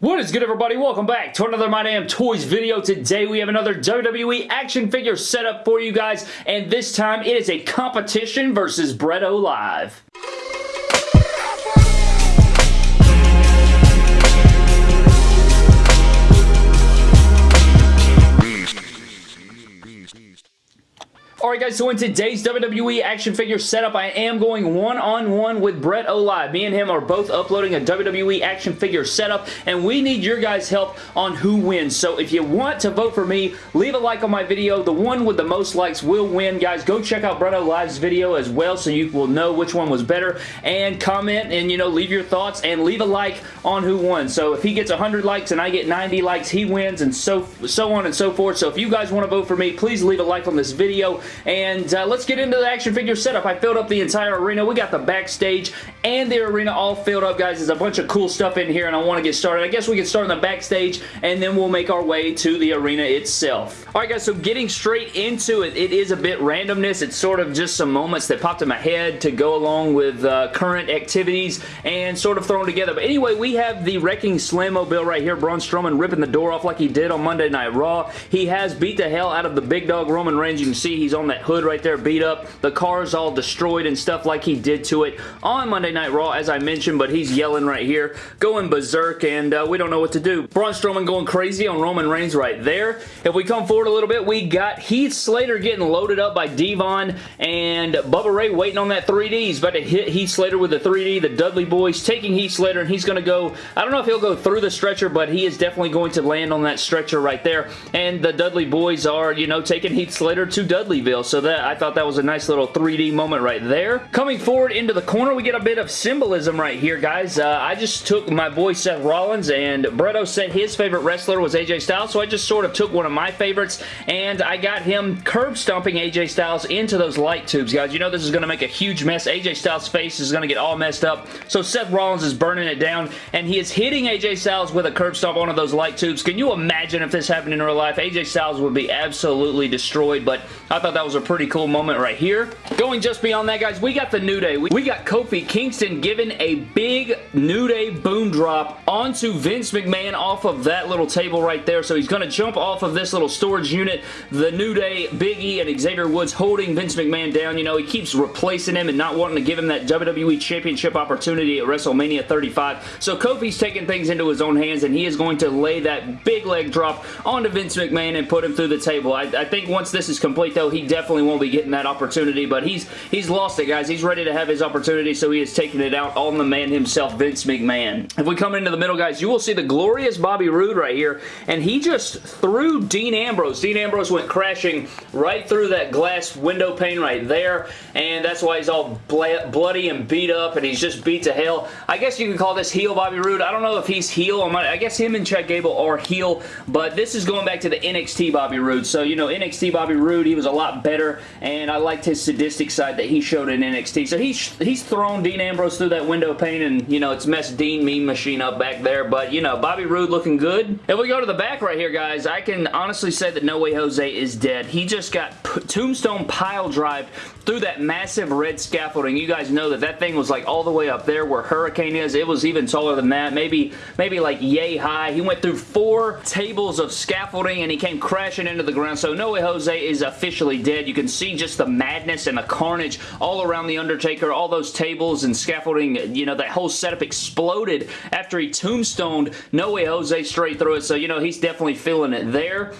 What is good everybody? Welcome back to another My Damn Toys video. Today we have another WWE action figure setup for you guys and this time it is a competition versus Bretto Live. Alright guys, so in today's WWE action figure setup, I am going one-on-one -on -one with Bretto Live. Me and him are both uploading a WWE action figure setup, and we need your guys' help on who wins. So if you want to vote for me, leave a like on my video. The one with the most likes will win. Guys, go check out Bretto Live's video as well so you will know which one was better. And comment and, you know, leave your thoughts and leave a like on who won. So if he gets 100 likes and I get 90 likes, he wins and so, so on and so forth. So if you guys want to vote for me, please leave a like on this video and uh, let's get into the action figure setup. I filled up the entire arena. We got the backstage and the arena all filled up, guys. There's a bunch of cool stuff in here, and I want to get started. I guess we can start in the backstage, and then we'll make our way to the arena itself. All right, guys, so getting straight into it, it is a bit randomness. It's sort of just some moments that popped in my head to go along with uh, current activities and sort of thrown together. But anyway, we have the Wrecking Slam-Mobile right here. Braun Strowman ripping the door off like he did on Monday Night Raw. He has beat the hell out of the big dog Roman Reigns. You can see he's on that hood right there beat up. The car's all destroyed and stuff like he did to it on Monday Night Raw, as I mentioned, but he's yelling right here, going berserk, and uh, we don't know what to do. Braun Strowman going crazy on Roman Reigns right there. If we come forward a little bit, we got Heath Slater getting loaded up by Devon and Bubba Ray waiting on that 3D. He's about to hit Heath Slater with the 3D. The Dudley Boys taking Heath Slater, and he's going to go, I don't know if he'll go through the stretcher, but he is definitely going to land on that stretcher right there. And the Dudley Boys are, you know, taking Heath Slater to Dudleyville. So that I thought that was a nice little 3D moment right there. Coming forward into the corner, we get a bit of symbolism right here, guys. Uh, I just took my boy Seth Rollins, and Bretto said his favorite wrestler was AJ Styles, so I just sort of took one of my favorites, and I got him curb stomping AJ Styles into those light tubes, guys. You know this is going to make a huge mess. AJ Styles' face is going to get all messed up, so Seth Rollins is burning it down, and he is hitting AJ Styles with a curb stomp on one of those light tubes. Can you imagine if this happened in real life? AJ Styles would be absolutely destroyed, but I thought that was a pretty cool moment right here. Going just beyond that, guys, we got the New Day. We got Kofi Kingston giving a big New Day boom drop onto Vince McMahon off of that little table right there. So he's going to jump off of this little storage unit. The New Day, Big E, and Xavier Woods holding Vince McMahon down. You know, he keeps replacing him and not wanting to give him that WWE Championship opportunity at WrestleMania 35. So Kofi's taking things into his own hands, and he is going to lay that big leg drop onto Vince McMahon and put him through the table. I, I think once this is complete, though, he definitely won't be getting that opportunity, but he's he's lost it, guys. He's ready to have his opportunity, so he is taking it out on the man himself, Vince McMahon. If we come into the middle, guys, you will see the glorious Bobby Roode right here, and he just threw Dean Ambrose. Dean Ambrose went crashing right through that glass window pane right there, and that's why he's all bloody and beat up, and he's just beat to hell. I guess you can call this heel Bobby Roode. I don't know if he's heel. Or I guess him and Chad Gable are heel, but this is going back to the NXT Bobby Roode. So, you know, NXT Bobby Roode, he was a lot better, and I liked his sadistic side that he showed in NXT. So he's, he's thrown Dean Ambrose through that window pane and, you know, it's messed Dean Mean Machine up back there. But, you know, Bobby Roode looking good. If we go to the back right here, guys, I can honestly say that No Way Jose is dead. He just got tombstone pile drive through that massive red scaffolding. You guys know that that thing was like all the way up there where Hurricane is. It was even taller than that. Maybe, maybe like yay high. He went through four tables of scaffolding and he came crashing into the ground. So No Way Jose is officially dead. You can see just the madness and the carnage all around The Undertaker. All those tables and scaffolding, you know, that whole setup exploded after he tombstoned No Way Jose straight through it. So, you know, he's definitely feeling it there.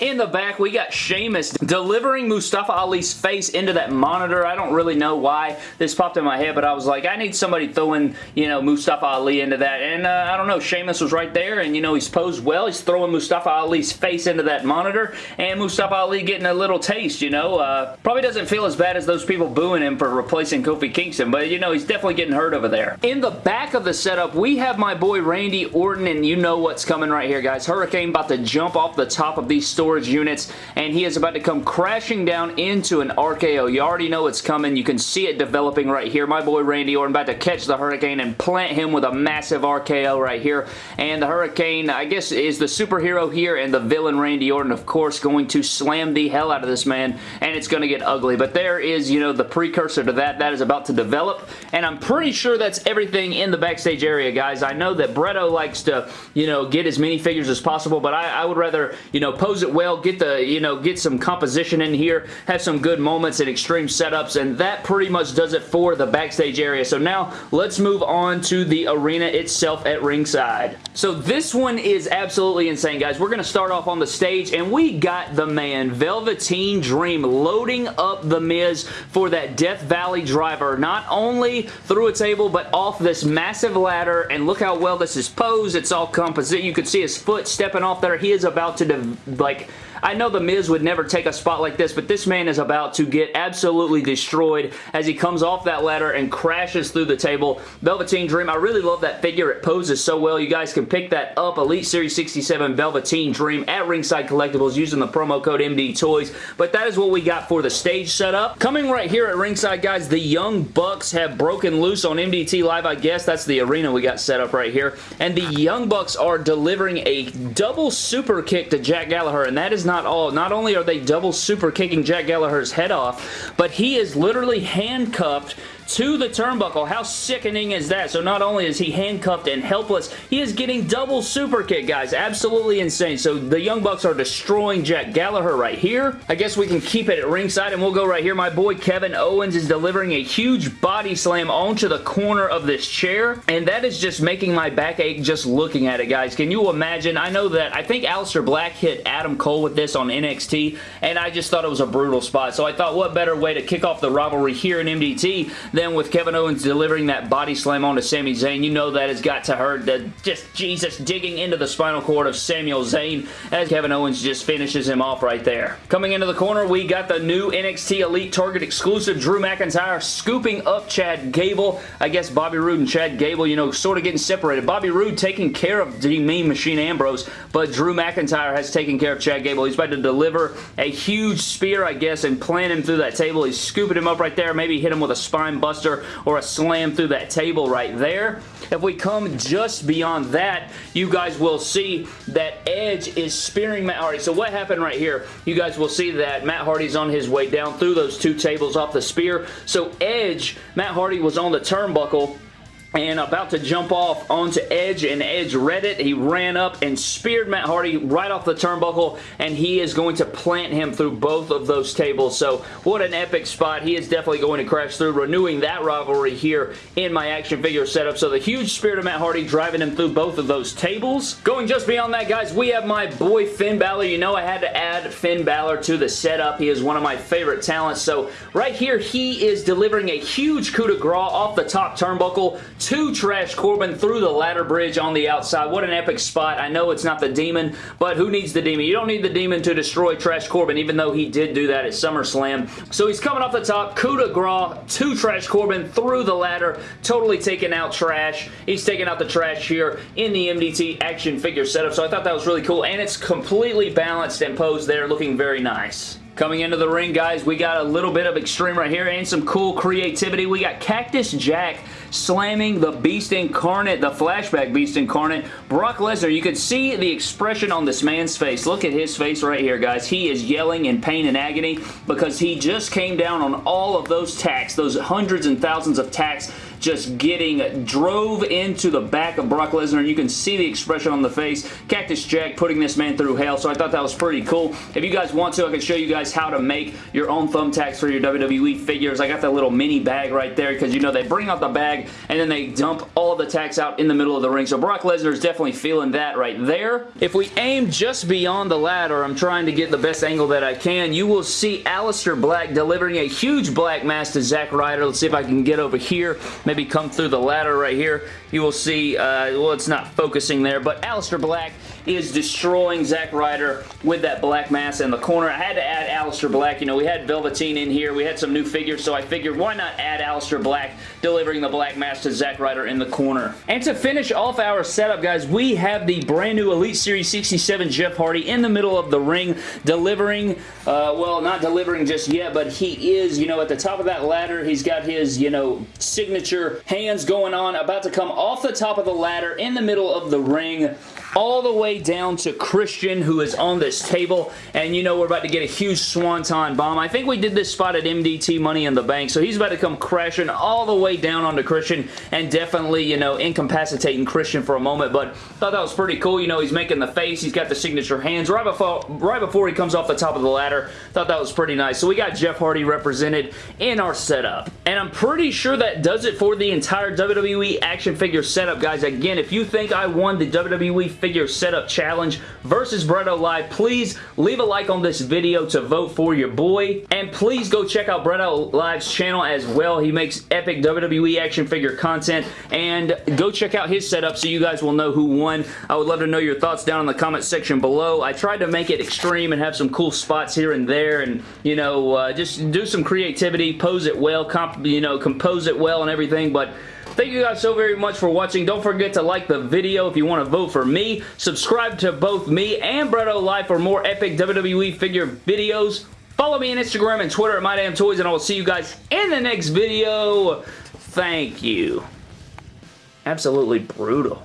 In the back, we got Sheamus delivering Mustafa Ali's face into that monitor. I don't really know why this popped in my head, but I was like, I need somebody throwing, you know, Mustafa Ali into that. And uh, I don't know, Sheamus was right there, and, you know, he's posed well. He's throwing Mustafa Ali's face into that monitor, and Mustafa Ali getting a little taste, you know. Uh, probably doesn't feel as bad as those people booing him for replacing Kofi Kingston, but, you know, he's definitely getting hurt over there. In the back of the setup, we have my boy Randy Orton, and you know what's coming right here, guys. Hurricane about to jump off the top of these stores Storage units, and he is about to come crashing down into an RKO. You already know it's coming. You can see it developing right here. My boy Randy Orton about to catch the Hurricane and plant him with a massive RKO right here, and the Hurricane, I guess, is the superhero here, and the villain Randy Orton, of course, going to slam the hell out of this man, and it's going to get ugly, but there is, you know, the precursor to that. That is about to develop, and I'm pretty sure that's everything in the backstage area, guys. I know that Bretto likes to, you know, get as many figures as possible, but I, I would rather, you know, pose it well, get the, you know, get some composition in here, have some good moments and extreme setups, and that pretty much does it for the backstage area. So now, let's move on to the arena itself at ringside. So this one is absolutely insane, guys. We're going to start off on the stage, and we got the man, Velveteen Dream, loading up The Miz for that Death Valley driver, not only through a table, but off this massive ladder, and look how well this is posed. It's all composite. You can see his foot stepping off there. He is about to, like, I know The Miz would never take a spot like this, but this man is about to get absolutely destroyed as he comes off that ladder and crashes through the table. Velveteen Dream, I really love that figure. It poses so well. You guys can pick that up. Elite Series 67 Velveteen Dream at Ringside Collectibles using the promo code MD Toys. But that is what we got for the stage setup. Coming right here at Ringside, guys, the Young Bucks have broken loose on MDT Live, I guess. That's the arena we got set up right here. And the Young Bucks are delivering a double super kick to Jack Gallagher, and that is not all. Not only are they double super kicking Jack Gallagher's head off, but he is literally handcuffed to the turnbuckle. How sickening is that? So not only is he handcuffed and helpless, he is getting double super kick, guys. Absolutely insane. So the Young Bucks are destroying Jack Gallagher right here. I guess we can keep it at ringside and we'll go right here. My boy Kevin Owens is delivering a huge body slam onto the corner of this chair and that is just making my back ache just looking at it, guys. Can you imagine? I know that I think Aleister Black hit Adam Cole with this on NXT and I just thought it was a brutal spot. So I thought what better way to kick off the rivalry here in MDT then with Kevin Owens delivering that body slam onto Sami Zayn, you know that has got to hurt. The, just Jesus digging into the spinal cord of Samuel Zayn as Kevin Owens just finishes him off right there. Coming into the corner, we got the new NXT Elite Target exclusive Drew McIntyre scooping up Chad Gable. I guess Bobby Roode and Chad Gable, you know, sort of getting separated. Bobby Roode taking care of the Mean Machine Ambrose, but Drew McIntyre has taken care of Chad Gable. He's about to deliver a huge spear, I guess, and plant him through that table. He's scooping him up right there. Maybe hit him with a spine buster or a slam through that table right there. If we come just beyond that, you guys will see that Edge is spearing Matt Hardy. So what happened right here? You guys will see that Matt Hardy's on his way down through those two tables off the spear. So Edge, Matt Hardy was on the turnbuckle and about to jump off onto Edge, and Edge read it. He ran up and speared Matt Hardy right off the turnbuckle, and he is going to plant him through both of those tables. So what an epic spot. He is definitely going to crash through, renewing that rivalry here in my action figure setup. So the huge spear to Matt Hardy driving him through both of those tables. Going just beyond that, guys, we have my boy Finn Balor. You know I had to add Finn Balor to the setup. He is one of my favorite talents. So right here, he is delivering a huge coup de grace off the top turnbuckle to Trash Corbin through the ladder bridge on the outside. What an epic spot. I know it's not the Demon, but who needs the Demon? You don't need the Demon to destroy Trash Corbin, even though he did do that at SummerSlam. So he's coming off the top, coup de grace to Trash Corbin through the ladder, totally taking out Trash. He's taking out the Trash here in the MDT action figure setup, so I thought that was really cool, and it's completely balanced and posed there, looking very nice. Coming into the ring, guys, we got a little bit of extreme right here and some cool creativity. We got Cactus Jack slamming the Beast Incarnate, the flashback Beast Incarnate, Brock Lesnar. You could see the expression on this man's face. Look at his face right here, guys. He is yelling in pain and agony because he just came down on all of those tacks, those hundreds and thousands of tacks just getting drove into the back of Brock Lesnar. And you can see the expression on the face. Cactus Jack putting this man through hell, so I thought that was pretty cool. If you guys want to, I can show you guys how to make your own thumbtacks for your WWE figures. I got that little mini bag right there because, you know, they bring out the bag and then they dump all the tacks out in the middle of the ring. So Brock Lesnar is definitely feeling that right there. If we aim just beyond the ladder, I'm trying to get the best angle that I can, you will see Aleister Black delivering a huge black mass to Zack Ryder. Let's see if I can get over here. Maybe come through the ladder right here, you will see, uh, well, it's not focusing there, but Aleister Black is destroying Zack Ryder with that black mass in the corner. I had to add Aleister Black. You know, we had Velveteen in here. We had some new figures, so I figured why not add Aleister Black delivering the black mass to Zack Ryder in the corner. And to finish off our setup, guys, we have the brand new Elite Series 67 Jeff Hardy in the middle of the ring delivering, uh, well, not delivering just yet, but he is, you know, at the top of that ladder. He's got his, you know, signature hands going on, about to come off the top of the ladder in the middle of the ring all the way down to Christian who is on this table and you know we're about to get a huge swanton bomb. I think we did this spot at MDT Money in the Bank so he's about to come crashing all the way down onto Christian and definitely you know incapacitating Christian for a moment but thought that was pretty cool. You know he's making the face. He's got the signature hands right before, right before he comes off the top of the ladder. Thought that was pretty nice. So we got Jeff Hardy represented in our setup. And I'm pretty sure that does it for the entire WWE action figure setup guys. Again if you think I won the WWE figure setup challenge versus Bretto Live. Please leave a like on this video to vote for your boy. And please go check out Bretto Live's channel as well. He makes epic WWE action figure content. And go check out his setup so you guys will know who won. I would love to know your thoughts down in the comment section below. I tried to make it extreme and have some cool spots here and there and, you know, uh, just do some creativity, pose it well, comp you know, compose it well and everything. But Thank you guys so very much for watching. Don't forget to like the video if you want to vote for me. Subscribe to both me and Bretto Live for more epic WWE figure videos. Follow me on Instagram and Twitter at MyDamnToys, and I will see you guys in the next video. Thank you. Absolutely brutal.